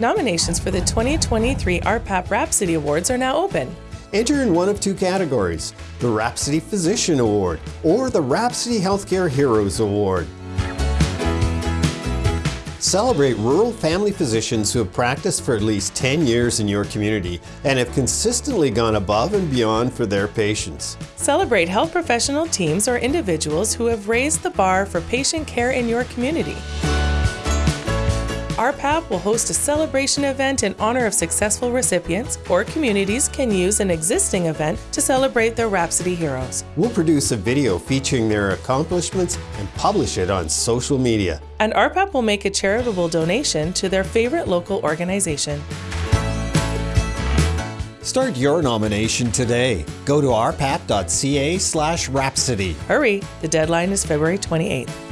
Nominations for the 2023 RPAP Rhapsody Awards are now open. Enter in one of two categories the Rhapsody Physician Award or the Rhapsody Healthcare Heroes Award. Celebrate rural family physicians who have practiced for at least 10 years in your community and have consistently gone above and beyond for their patients. Celebrate health professional teams or individuals who have raised the bar for patient care in your community. RPAP will host a celebration event in honor of successful recipients, or communities can use an existing event to celebrate their Rhapsody heroes. We'll produce a video featuring their accomplishments and publish it on social media. And RPAP will make a charitable donation to their favorite local organization. Start your nomination today. Go to rpap.ca slash rhapsody. Hurry, the deadline is February 28th.